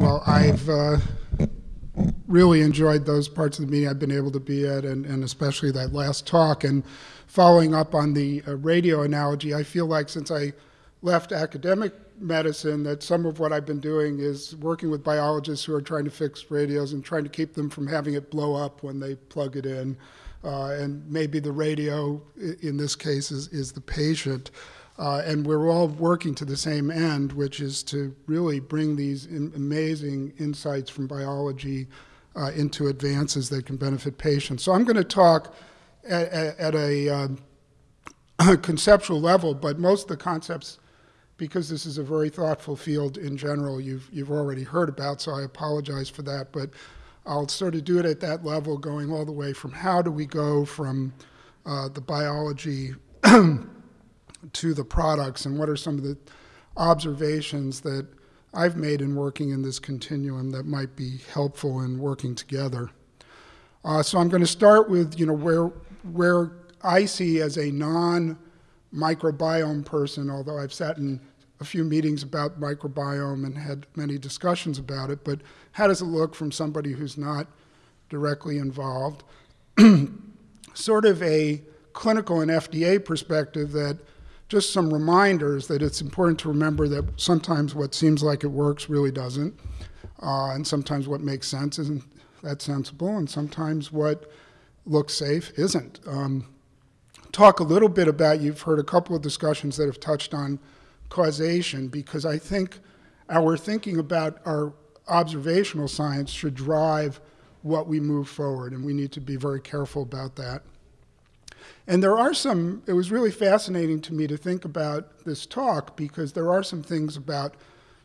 Well, I've uh, really enjoyed those parts of the meeting I've been able to be at, and, and especially that last talk. And following up on the uh, radio analogy, I feel like since I left academic medicine, that some of what I've been doing is working with biologists who are trying to fix radios and trying to keep them from having it blow up when they plug it in. Uh, and maybe the radio, in this case, is, is the patient. Uh, and we're all working to the same end, which is to really bring these in amazing insights from biology uh, into advances that can benefit patients. So I'm going to talk at, at a uh, conceptual level, but most of the concepts, because this is a very thoughtful field in general, you've, you've already heard about, so I apologize for that. But I'll sort of do it at that level, going all the way from how do we go from uh, the biology to the products and what are some of the observations that I've made in working in this continuum that might be helpful in working together. Uh, so I'm going to start with, you know, where, where I see as a non-microbiome person, although I've sat in a few meetings about microbiome and had many discussions about it, but how does it look from somebody who's not directly involved? sort of a clinical and FDA perspective that just some reminders that it's important to remember that sometimes what seems like it works really doesn't, uh, and sometimes what makes sense isn't that sensible, and sometimes what looks safe isn't. Um, talk a little bit about, you've heard a couple of discussions that have touched on causation, because I think our thinking about our observational science should drive what we move forward, and we need to be very careful about that. And there are some, it was really fascinating to me to think about this talk because there are some things about,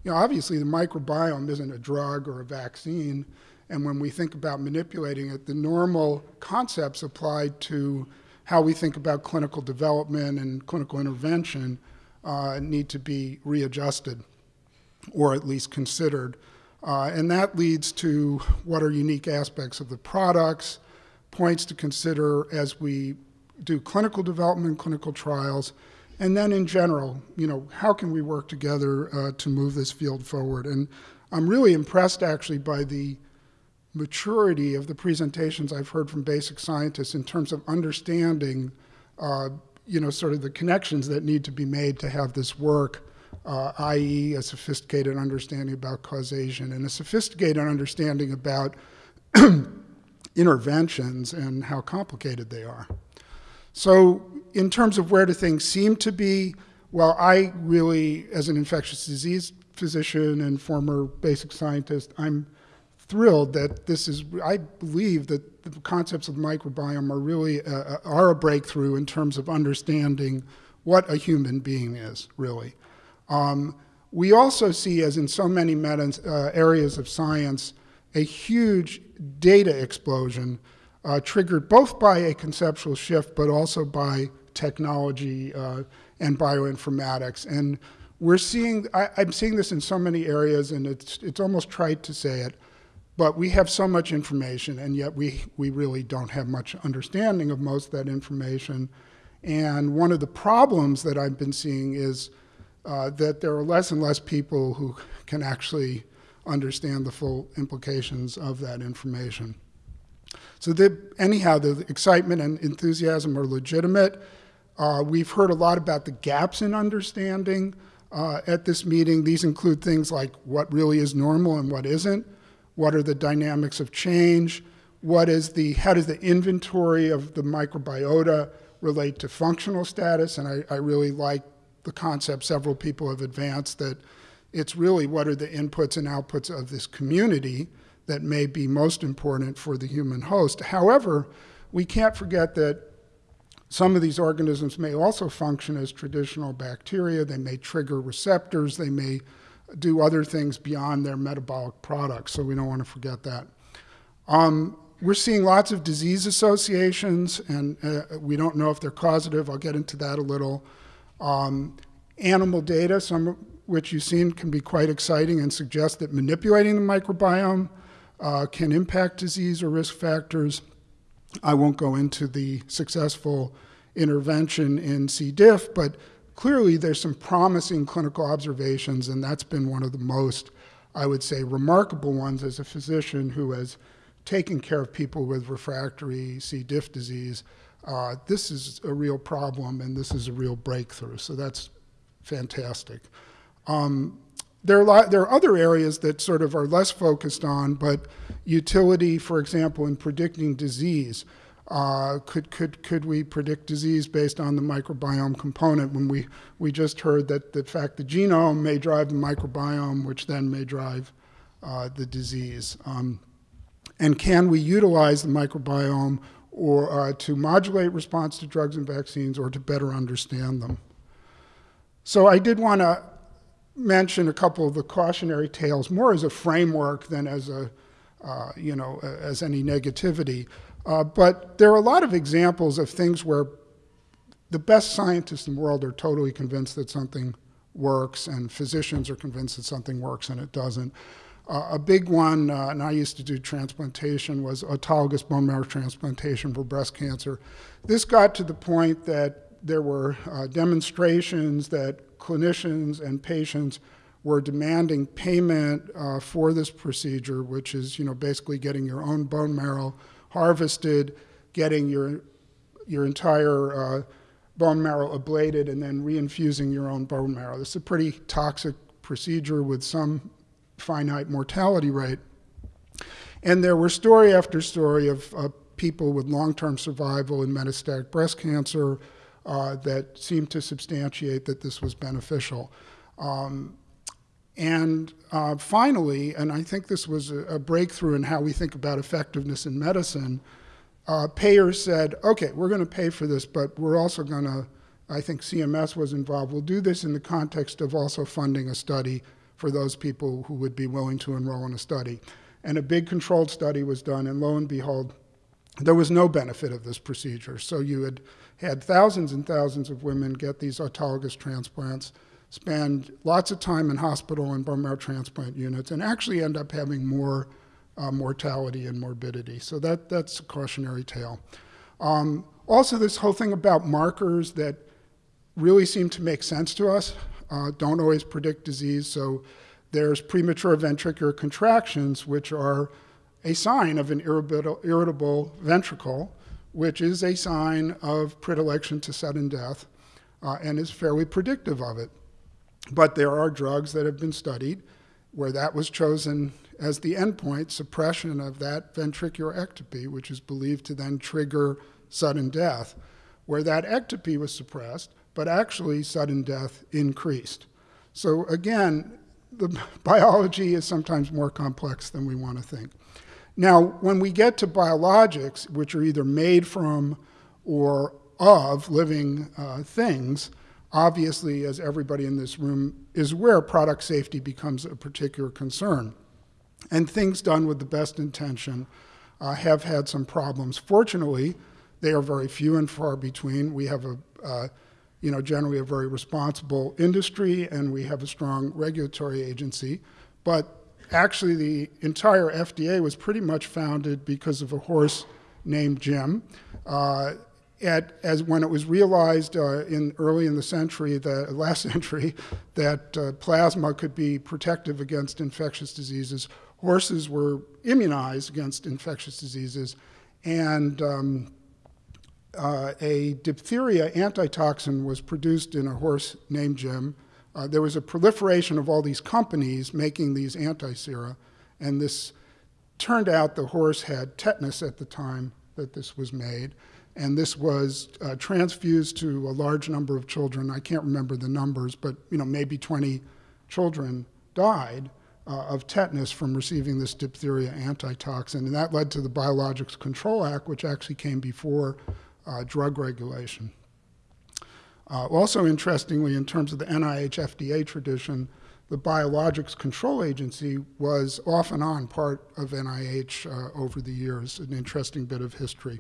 you know, obviously the microbiome isn't a drug or a vaccine. And when we think about manipulating it, the normal concepts applied to how we think about clinical development and clinical intervention uh, need to be readjusted or at least considered. Uh, and that leads to what are unique aspects of the products, points to consider as we do clinical development, clinical trials, and then in general, you know, how can we work together uh, to move this field forward? And I'm really impressed actually by the maturity of the presentations I've heard from basic scientists in terms of understanding, uh, you know, sort of the connections that need to be made to have this work, uh, i.e. a sophisticated understanding about causation and a sophisticated understanding about interventions and how complicated they are. So in terms of where do things seem to be, well, I really, as an infectious disease physician and former basic scientist, I'm thrilled that this is, I believe that the concepts of microbiome are really, uh, are a breakthrough in terms of understanding what a human being is, really. Um, we also see, as in so many uh, areas of science, a huge data explosion uh, triggered both by a conceptual shift, but also by technology uh, and bioinformatics. And we're seeing, I, am seeing this in so many areas, and it's, it's almost trite to say it, but we have so much information, and yet we, we really don't have much understanding of most of that information. And one of the problems that I've been seeing is uh, that there are less and less people who can actually understand the full implications of that information. So the, anyhow, the excitement and enthusiasm are legitimate. Uh, we've heard a lot about the gaps in understanding uh, at this meeting. These include things like what really is normal and what isn't, what are the dynamics of change, what is the, how does the inventory of the microbiota relate to functional status, and I, I really like the concept several people have advanced that it's really what are the inputs and outputs of this community, that may be most important for the human host. However, we can't forget that some of these organisms may also function as traditional bacteria. They may trigger receptors. They may do other things beyond their metabolic products, so we don't want to forget that. Um, we're seeing lots of disease associations, and uh, we don't know if they're causative. I'll get into that a little. Um, animal data, some of which you've seen, can be quite exciting and suggest that manipulating the microbiome uh, can impact disease or risk factors. I won't go into the successful intervention in C. diff, but clearly there's some promising clinical observations, and that's been one of the most I would say, remarkable ones as a physician who has taken care of people with refractory C. diff disease. Uh, this is a real problem and this is a real breakthrough. So that's fantastic. Um, there, are there are other areas that sort of are less focused on, but utility, for example, in predicting disease. Uh, could, could, could we predict disease based on the microbiome component when we, we just heard that the fact the genome may drive the microbiome, which then may drive uh, the disease? Um, and can we utilize the microbiome or uh, to modulate response to drugs and vaccines or to better understand them? So I did want to mention a couple of the cautionary tales more as a framework than as a, uh, you know, as any negativity. Uh, but there are a lot of examples of things where the best scientists in the world are totally convinced that something works, and physicians are convinced that something works and it doesn't. Uh, a big one, uh, and I used to do transplantation, was autologous bone marrow transplantation for breast cancer. This got to the point that there were uh, demonstrations that clinicians and patients were demanding payment uh, for this procedure, which is, you know, basically getting your own bone marrow harvested, getting your, your entire uh, bone marrow ablated, and then reinfusing your own bone marrow. This is a pretty toxic procedure with some finite mortality rate. And there were story after story of people with long-term survival in metastatic breast cancer uh, that seemed to substantiate that this was beneficial. Um, and uh, finally, and I think this was a, a, breakthrough in how we think about effectiveness in medicine, uh, payers said, okay, we're going to pay for this, but we're also going to, I think CMS was involved, we'll do this in the context of also funding a study for those people who would be willing to enroll in a study. And a big controlled study was done, and lo and behold, there was no benefit of this procedure. So you had had thousands and thousands of women get these autologous transplants spend lots of time in hospital and bone marrow transplant units, and actually end up having more uh, mortality and morbidity. So that, that's a cautionary tale. Um, also, this whole thing about markers that really seem to make sense to us uh, don't always predict disease. So there's premature ventricular contractions, which are a sign of an irritable, irritable ventricle, which is a sign of predilection to sudden death uh, and is fairly predictive of it. But there are drugs that have been studied where that was chosen as the endpoint, suppression of that ventricular ectopy, which is believed to then trigger sudden death, where that ectopy was suppressed, but actually sudden death increased. So again, the biology is sometimes more complex than we want to think. Now, when we get to biologics, which are either made from or of living uh, things, Obviously, as everybody in this room is aware, product safety becomes a particular concern. And things done with the best intention uh, have had some problems. Fortunately, they are very few and far between. We have a, uh, you know, generally a very responsible industry and we have a strong regulatory agency. But actually the entire FDA was pretty much founded because of a horse named Jim. Uh, at, as when it was realized uh, in early in the century, the last century, that uh, plasma could be protective against infectious diseases, horses were immunized against infectious diseases, and um, uh, a diphtheria antitoxin was produced in a horse named Jim. Uh, there was a proliferation of all these companies making these anti-sera, and this turned out the horse had tetanus at the time that this was made and this was uh, transfused to a large number of children. I can't remember the numbers, but you know maybe 20 children died uh, of tetanus from receiving this diphtheria antitoxin, and that led to the Biologics Control Act, which actually came before uh, drug regulation. Uh, also interestingly, in terms of the NIH FDA tradition, the Biologics Control Agency was off and on part of NIH uh, over the years, an interesting bit of history.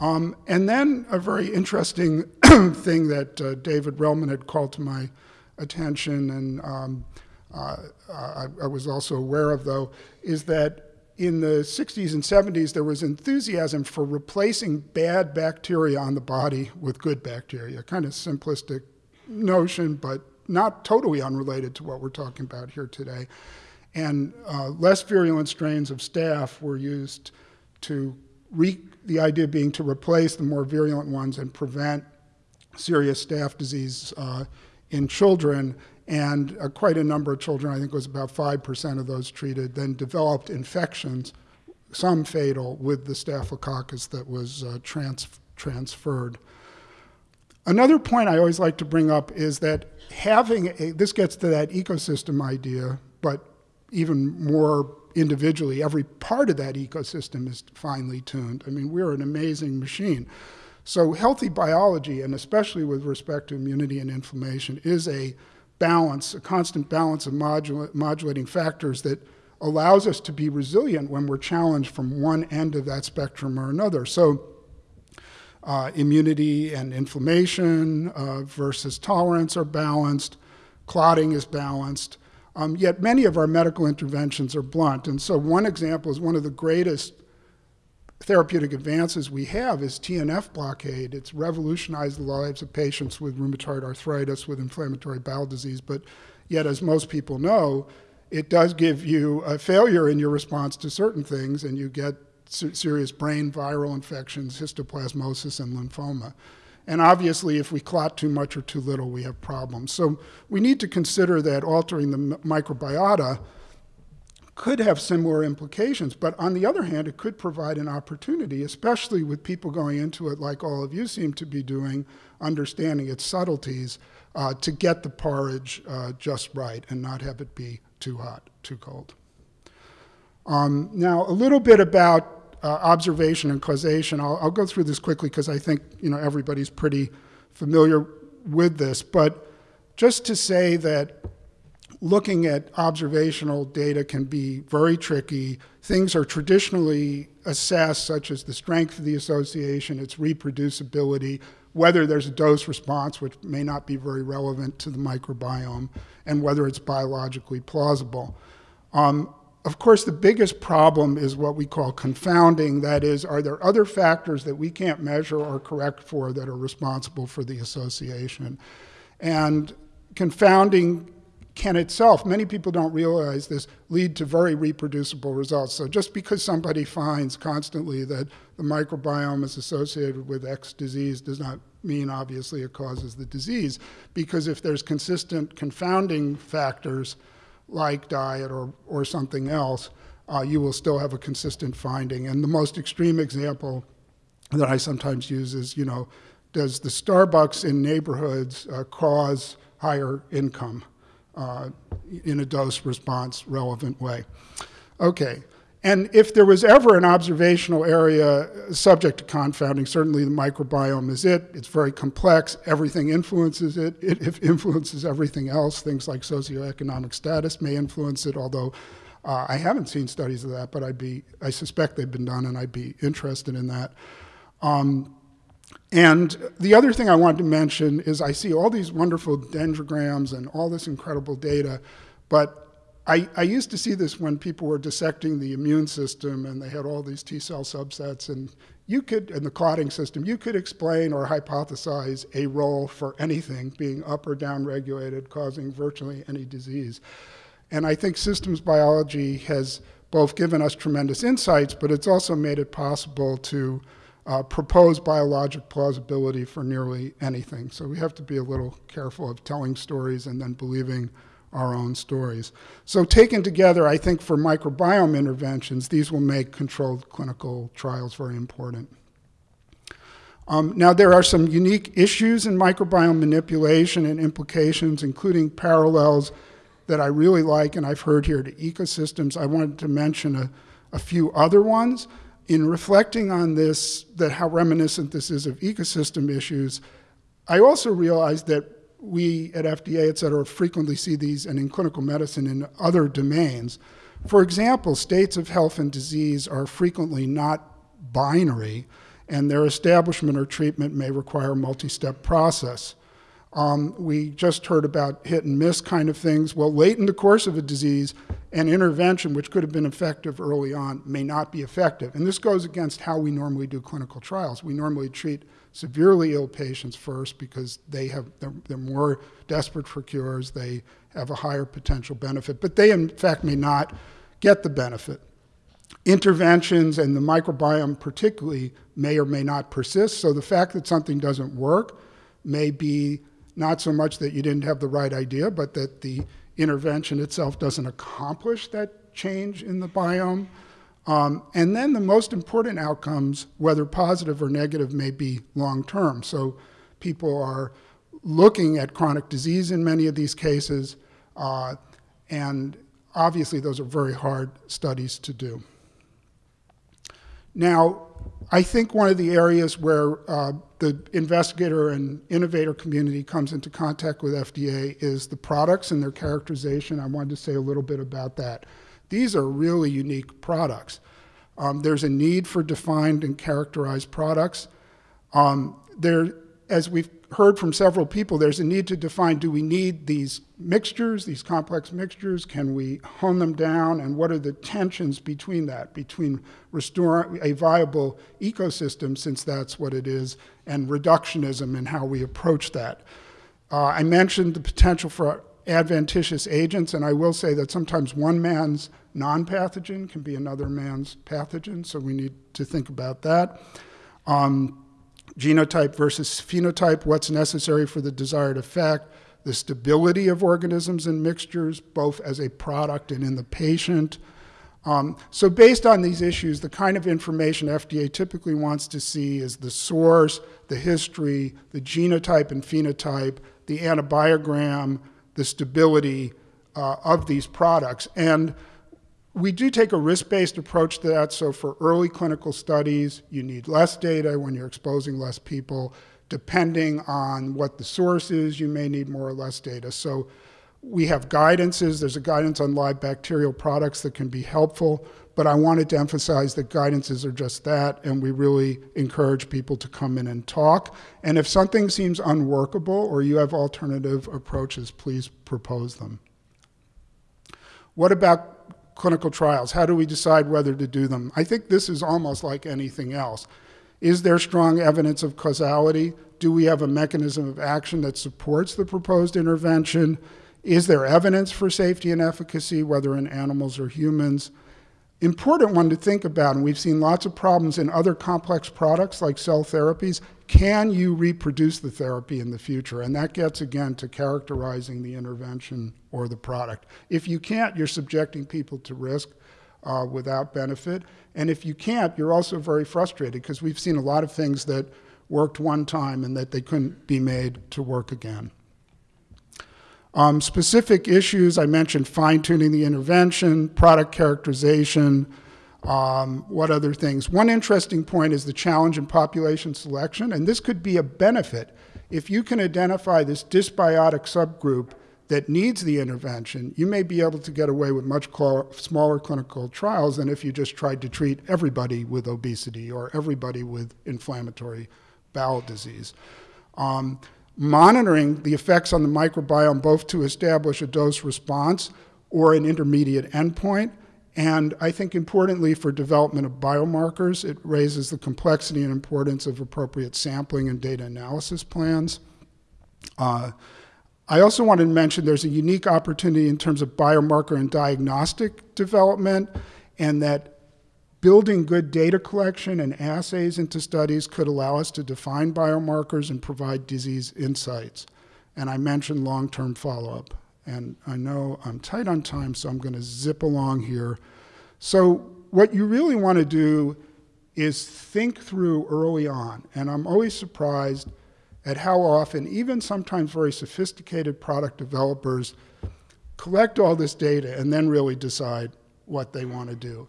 Um, and then a very interesting thing that uh, David Relman had called to my attention and um, uh, I, I, was also aware of though, is that in the 60s and 70s there was enthusiasm for replacing bad bacteria on the body with good bacteria. Kind of simplistic notion, but not totally unrelated to what we're talking about here today. And uh, less virulent strains of staph were used to, the idea being to replace the more virulent ones and prevent serious staph disease uh, in children. And uh, quite a number of children, I think it was about 5% of those treated, then developed infections, some fatal, with the staphylococcus that was uh, trans transferred. Another point I always like to bring up is that having a, this gets to that ecosystem idea, but even more individually, every part of that ecosystem is finely tuned. I mean, we're an amazing machine. So healthy biology, and especially with respect to immunity and inflammation, is a balance, a constant balance of modula modulating factors that allows us to be resilient when we're challenged from one end of that spectrum or another. So uh, immunity and inflammation uh, versus tolerance are balanced, clotting is balanced, um, yet many of our medical interventions are blunt. And so one example is one of the greatest therapeutic advances we have is TNF blockade. It's revolutionized the lives of patients with rheumatoid arthritis, with inflammatory bowel disease, but yet as most people know, it does give you a failure in your response to certain things and you get serious brain viral infections, histoplasmosis, and lymphoma. And obviously, if we clot too much or too little, we have problems. So we need to consider that altering the microbiota could have similar implications. But on the other hand, it could provide an opportunity, especially with people going into it like all of you seem to be doing, understanding its subtleties, uh, to get the porridge uh, just right and not have it be too hot, too cold. Um, now, a little bit about uh, observation and causation. I'll, I'll, go through this quickly because I think you know everybody's pretty familiar with this. But just to say that looking at observational data can be very tricky. Things are traditionally assessed, such as the strength of the association, its reproducibility, whether there's a dose response, which may not be very relevant to the microbiome, and whether it's biologically plausible. Um, of course, the biggest problem is what we call confounding. That is, are there other factors that we can't measure or correct for that are responsible for the association? And confounding can itself, many people don't realize this, lead to very reproducible results. So just because somebody finds constantly that the microbiome is associated with X disease does not mean obviously it causes the disease. Because if there's consistent confounding factors, like diet or, or something else, uh, you will still have a consistent finding. And the most extreme example that I sometimes use is, you know, does the Starbucks in neighborhoods uh, cause higher income uh, in a dose response relevant way? Okay, and if there was ever an observational area subject to confounding, certainly the microbiome is it. It's very complex. Everything influences it. It influences everything else. Things like socioeconomic status may influence it, although uh, I haven't seen studies of that, but I'd be, I suspect they've been done, and I'd be interested in that. Um, and the other thing I wanted to mention is I see all these wonderful dendrograms and all this incredible data, but I, I, used to see this when people were dissecting the immune system and they had all these T cell subsets and you could, in the clotting system, you could explain or hypothesize a role for anything being up or down regulated, causing virtually any disease. And I think systems biology has both given us tremendous insights, but it's also made it possible to uh, propose biologic plausibility for nearly anything. So we have to be a little careful of telling stories and then believing our own stories. So taken together, I think for microbiome interventions, these will make controlled clinical trials very important. Um, now, there are some unique issues in microbiome manipulation and implications, including parallels that I really like and I've heard here to ecosystems. I wanted to mention a, a few other ones. In reflecting on this, that how reminiscent this is of ecosystem issues, I also realized that we at FDA, et cetera, frequently see these and in clinical medicine in other domains. For example, states of health and disease are frequently not binary, and their establishment or treatment may require a multi-step process. Um, we just heard about hit and miss kind of things. Well, late in the course of a disease, an intervention which could have been effective early on may not be effective. And this goes against how we normally do clinical trials. We normally treat severely ill patients first because they have, they're, they're more desperate for cures, they have a higher potential benefit, but they in fact may not get the benefit. Interventions and the microbiome particularly may or may not persist, so the fact that something doesn't work may be not so much that you didn't have the right idea, but that the intervention itself doesn't accomplish that change in the biome. Um, and then the most important outcomes, whether positive or negative, may be long term. So people are looking at chronic disease in many of these cases, uh, and obviously those are very hard studies to do. Now, I think one of the areas where uh, the investigator and innovator community comes into contact with FDA is the products and their characterization. I wanted to say a little bit about that. These are really unique products. Um, there's a need for defined and characterized products. Um, there, as we've heard from several people, there's a need to define, do we need these mixtures, these complex mixtures? Can we hone them down? And what are the tensions between that, between restoring a viable ecosystem, since that's what it is, and reductionism and how we approach that? Uh, I mentioned the potential for adventitious agents, and I will say that sometimes one man's non-pathogen can be another man's pathogen, so we need to think about that. Um, genotype versus phenotype, what's necessary for the desired effect, the stability of organisms and mixtures, both as a product and in the patient. Um, so based on these issues, the kind of information FDA typically wants to see is the source, the history, the genotype and phenotype, the antibiogram, the stability uh, of these products. And we do take a risk-based approach to that. So for early clinical studies, you need less data when you're exposing less people. Depending on what the source is, you may need more or less data. So we have guidances. There's a guidance on live bacterial products that can be helpful, but I wanted to emphasize that guidances are just that, and we really encourage people to come in and talk. And if something seems unworkable or you have alternative approaches, please propose them. What about clinical trials? How do we decide whether to do them? I think this is almost like anything else. Is there strong evidence of causality? Do we have a mechanism of action that supports the proposed intervention? Is there evidence for safety and efficacy, whether in animals or humans? Important one to think about, and we've seen lots of problems in other complex products like cell therapies, can you reproduce the therapy in the future? And that gets, again, to characterizing the intervention or the product. If you can't, you're subjecting people to risk uh, without benefit. And if you can't, you're also very frustrated because we've seen a lot of things that worked one time and that they couldn't be made to work again. Um, specific issues, I mentioned fine-tuning the intervention, product characterization, um, what other things? One interesting point is the challenge in population selection, and this could be a benefit. If you can identify this dysbiotic subgroup that needs the intervention, you may be able to get away with much smaller clinical trials than if you just tried to treat everybody with obesity or everybody with inflammatory bowel disease. Um, monitoring the effects on the microbiome both to establish a dose response or an intermediate endpoint and I think importantly for development of biomarkers, it raises the complexity and importance of appropriate sampling and data analysis plans. Uh, I also wanted to mention there's a unique opportunity in terms of biomarker and diagnostic development and that building good data collection and assays into studies could allow us to define biomarkers and provide disease insights. And I mentioned long-term follow-up. And I know I'm tight on time, so I'm going to zip along here. So what you really want to do is think through early on. And I'm always surprised at how often, even sometimes very sophisticated product developers, collect all this data and then really decide what they want to do.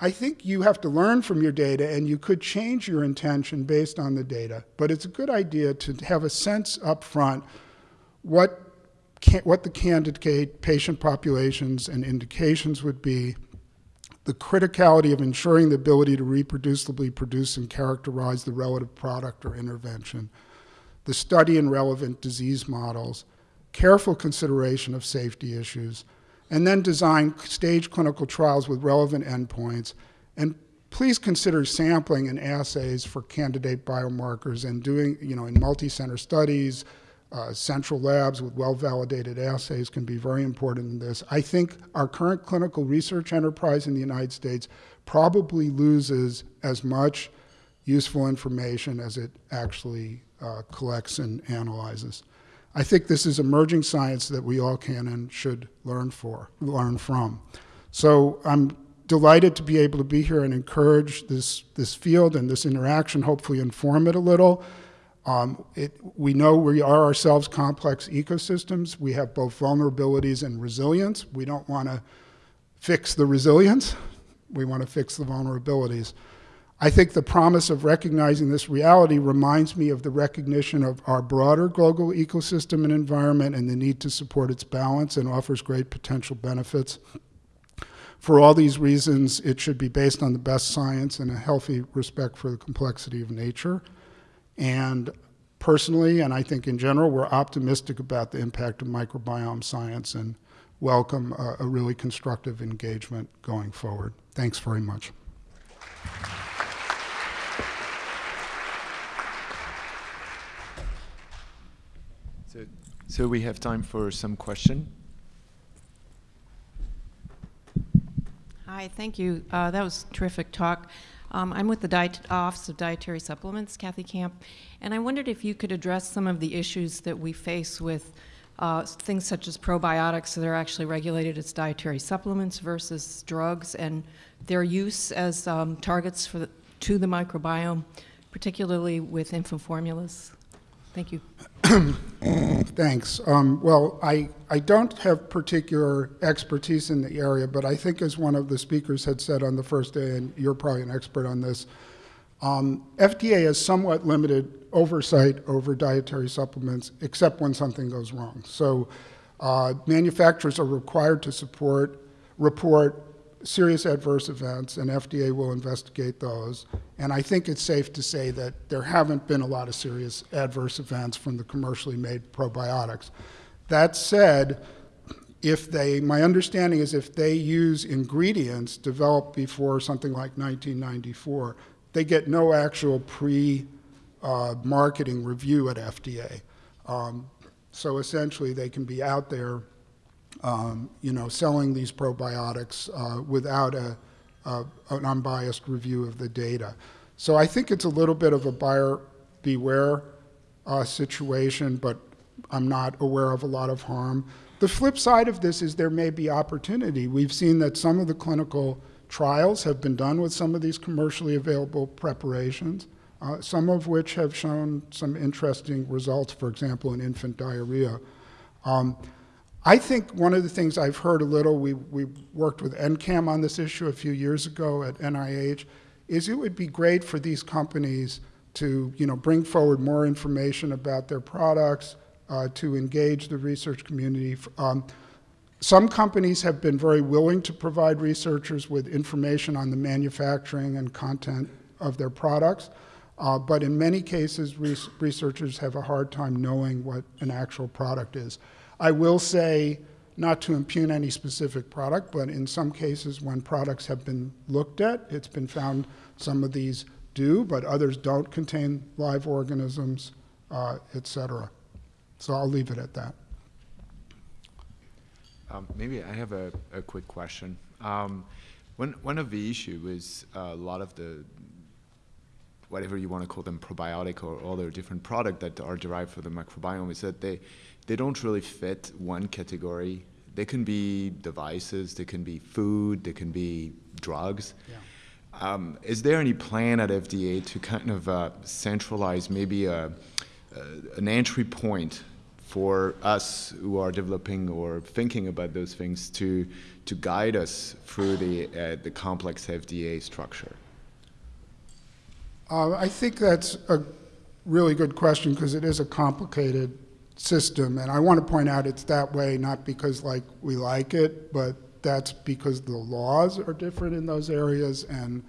I think you have to learn from your data and you could change your intention based on the data, but it's a good idea to have a sense up front what what the candidate patient populations and indications would be, the criticality of ensuring the ability to reproducibly produce and characterize the relative product or intervention, the study and relevant disease models, careful consideration of safety issues, and then design stage clinical trials with relevant endpoints, and please consider sampling and assays for candidate biomarkers and doing, you know, in multi-center studies, uh, central labs with well-validated assays can be very important in this. I think our current clinical research enterprise in the United States probably loses as much useful information as it actually uh, collects and analyzes. I think this is emerging science that we all can and should learn for, learn from. So I'm delighted to be able to be here and encourage this, this field and this interaction, hopefully inform it a little. Um, it, we know we are ourselves complex ecosystems. We have both vulnerabilities and resilience. We don't want to fix the resilience. We want to fix the vulnerabilities. I think the promise of recognizing this reality reminds me of the recognition of our broader global ecosystem and environment and the need to support its balance and offers great potential benefits. For all these reasons, it should be based on the best science and a healthy respect for the complexity of nature. And personally, and I think in general, we're optimistic about the impact of microbiome science and welcome a, a really constructive engagement going forward. Thanks very much. So, we have time for some question. Hi, thank you. Uh, that was terrific talk. Um, I'm with the Diet Office of Dietary Supplements, Kathy Camp, and I wondered if you could address some of the issues that we face with uh, things such as probiotics that are actually regulated as dietary supplements versus drugs and their use as um, targets for the, to the microbiome, particularly with infant formulas. Thank you. Thanks. Um, well, I, I don't have particular expertise in the area, but I think as one of the speakers had said on the first day, and you're probably an expert on this, um, FDA has somewhat limited oversight over dietary supplements, except when something goes wrong. So uh, manufacturers are required to support, report serious adverse events, and FDA will investigate those. And I think it's safe to say that there haven't been a lot of serious adverse events from the commercially made probiotics. That said, if they, my understanding is if they use ingredients developed before something like 1994, they get no actual pre-marketing uh, review at FDA. Um, so essentially, they can be out there um, you know, selling these probiotics uh, without a, a, an unbiased review of the data. So I think it's a little bit of a buyer beware uh, situation, but I'm not aware of a lot of harm. The flip side of this is there may be opportunity. We've seen that some of the clinical trials have been done with some of these commercially available preparations, uh, some of which have shown some interesting results, for example, in infant diarrhea. Um, I think one of the things I've heard a little, we, we worked with NCCAM on this issue a few years ago at NIH, is it would be great for these companies to you know, bring forward more information about their products, uh, to engage the research community. Um, some companies have been very willing to provide researchers with information on the manufacturing and content of their products, uh, but in many cases, researchers have a hard time knowing what an actual product is. I will say, not to impugn any specific product, but in some cases when products have been looked at, it's been found some of these do, but others don't contain live organisms, uh, et cetera. So I'll leave it at that. Um, maybe I have a, a quick question. Um, one, one of the issues is uh, a lot of the, whatever you want to call them, probiotic or other different products that are derived from the microbiome is that they, they don't really fit one category. They can be devices, they can be food, they can be drugs. Yeah. Um, is there any plan at FDA to kind of uh, centralize maybe a, an entry point for us who are developing or thinking about those things to to guide us through the uh, the complex FDA structure? Uh, I think that's a really good question because it is a complicated system. And I want to point out it's that way not because like we like it, but that's because the laws are different in those areas and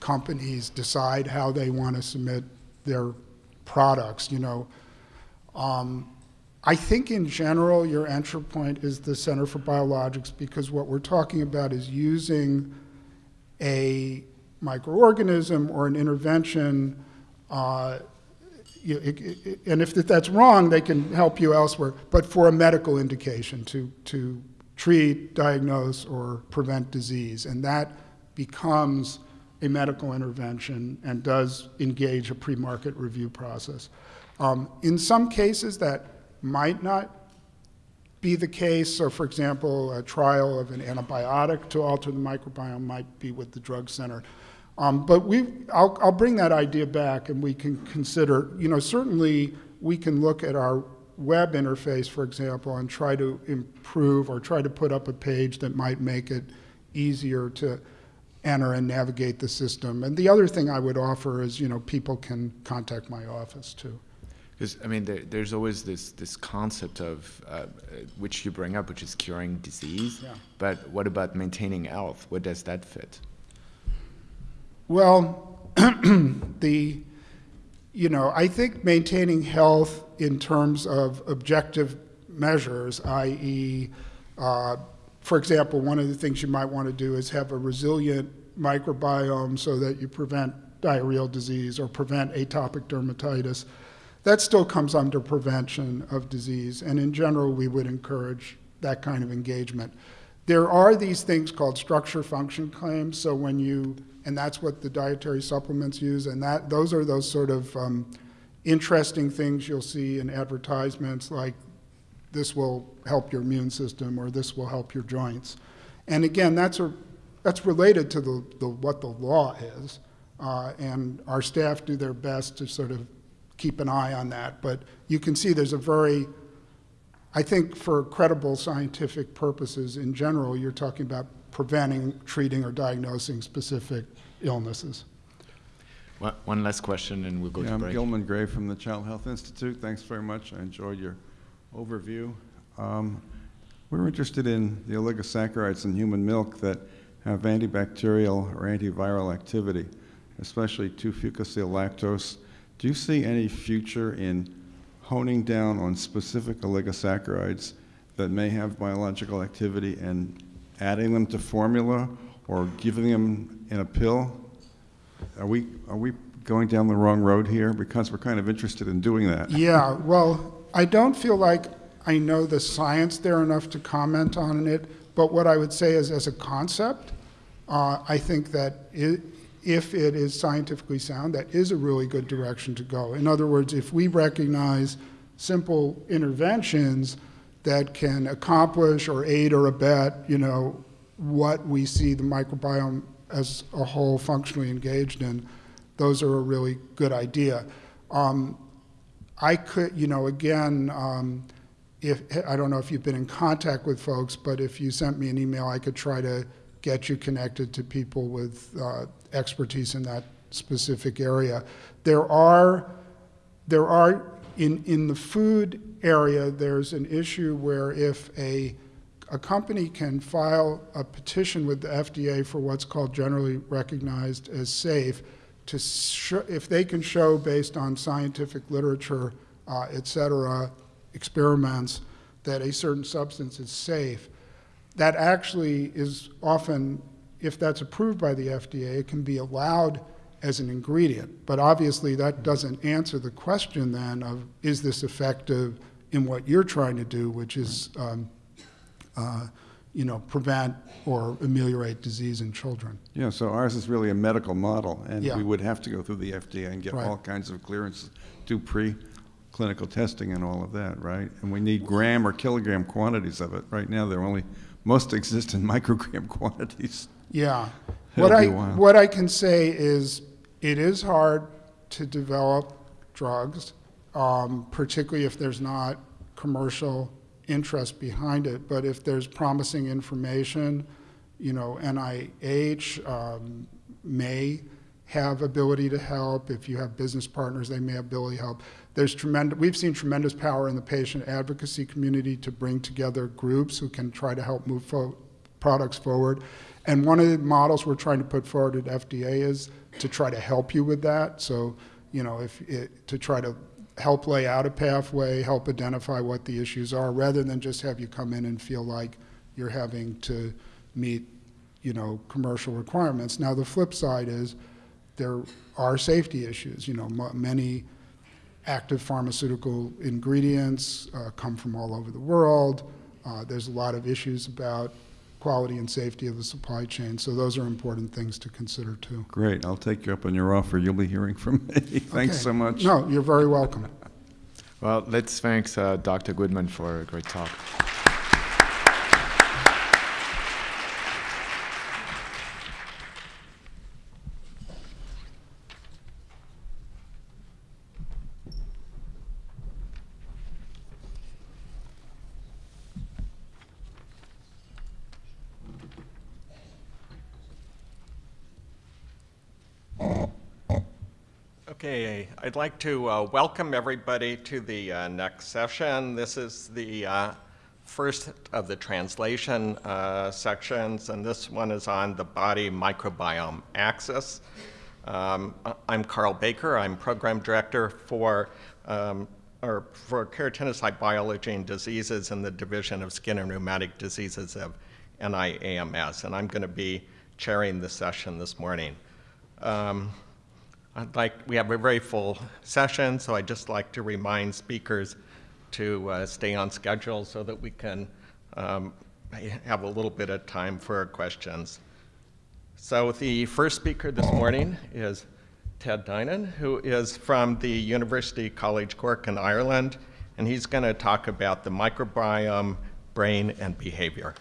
companies decide how they want to submit their products. You know, Um, I think in general, your entry point is the Center for Biologics because what we're talking about is using a microorganism or an intervention. Uh, you, it, it, and if that's wrong, they can help you elsewhere, but for a medical indication to, to treat, diagnose, or prevent disease. And that becomes a medical intervention and does engage a pre market review process. Um, in some cases, that might not be the case. So, for example, a trial of an antibiotic to alter the microbiome might be with the drug center. Um, but we, I'll, I'll bring that idea back and we can consider, you know, certainly we can look at our web interface, for example, and try to improve or try to put up a page that might make it easier to enter and navigate the system. And the other thing I would offer is, you know, people can contact my office too. Because I mean, there, there's always this this concept of uh, which you bring up, which is curing disease. Yeah. But what about maintaining health? Where does that fit? Well, the, you know, I think maintaining health in terms of objective measures, i.e., uh, for example, one of the things you might want to do is have a resilient microbiome so that you prevent diarrheal disease or prevent atopic dermatitis. That still comes under prevention of disease, and in general, we would encourage that kind of engagement. There are these things called structure function claims, so when you and that's what the dietary supplements use. And that those are those sort of um, interesting things you'll see in advertisements, like this will help your immune system or this will help your joints. And again, that's a that's related to the, the what the law is, uh, and our staff do their best to sort of keep an eye on that. But you can see there's a very I think for credible scientific purposes in general, you're talking about preventing, treating, or diagnosing specific illnesses. One, one last question, and we'll go Yeah, to I'm break. Gilman Grave from the Child Health Institute. Thanks very much. I enjoyed your overview. Um, we're interested in the oligosaccharides in human milk that have antibacterial or antiviral activity, especially 2-fucosyl-lactose. Do you see any future in honing down on specific oligosaccharides that may have biological activity and adding them to formula or giving them in a pill? Are we, are we going down the wrong road here? Because we're kind of interested in doing that. Yeah, well, I don't feel like I know the science there enough to comment on it, but what I would say is as a concept, uh, I think that it, if it is scientifically sound, that is a really good direction to go. In other words, if we recognize simple interventions that can accomplish or aid or abet, you know, what we see the microbiome as a whole functionally engaged in, those are a really good idea. Um, I could, you know, again, um, if I don't know if you've been in contact with folks, but if you sent me an email, I could try to get you connected to people with uh, expertise in that specific area. There are, there are in in the food area, there's an issue where if a a company can file a petition with the FDA for what's called generally recognized as safe, to if they can show based on scientific literature, uh, et cetera, experiments, that a certain substance is safe, that actually is often, if that's approved by the FDA, it can be allowed as an ingredient. But obviously, that doesn't answer the question then of is this effective in what you're trying to do, which is um, uh, you know, prevent or ameliorate disease in children. Yeah, so ours is really a medical model, and Yeah. we would have to go through the FDA and get Right. all kinds of clearances, do pre-clinical testing and all of that, right? And we need gram or kilogram quantities of it. Right now, they're only, most exist in microgram quantities. Yeah. It'll What I, what I can say is it is hard to develop drugs, um, particularly if there's not commercial interest behind it. But if there's promising information, you know, NIH um, may have ability to help. If you have business partners, they may have ability to help. There's tremendous, we've seen tremendous power in the patient advocacy community to bring together groups who can try to help move fo- products forward. And one of the models we're trying to put forward at FDA is to try to help you with that. So, you know, if it, to try to help lay out a pathway, help identify what the issues are, rather than just have you come in and feel like you're having to meet, you know, commercial requirements. Now, the flip side is there are safety issues. You know, many active pharmaceutical ingredients uh, come from all over the world. Uh, there's a lot of issues about quality and safety of the supply chain, so those are important things to consider too. Great, I'll take you up on your offer. You'll be hearing from me. Thanks Okay. so much. No, you're very welcome. Well, let's thank uh, Dr. Goodman for a great talk. Okay, I'd like to uh, welcome everybody to the uh, next session. This is the uh, first of the translation uh, sections, and this one is on the body microbiome axis. Um, I'm Carl Baker. I'm program director for um, or for keratinocyte biology and diseases in the Division of Skin and Rheumatic Diseases of NIAMS, and I'm going to be chairing the session this morning. Um, I'd like, we have a very full session, so I'd just like to remind speakers to uh, stay on schedule so that we can um, have a little bit of time for questions. So the first speaker this morning is Ted Dinan, who is from the University College Cork in Ireland, and he's going to talk about the microbiome, brain, and behavior.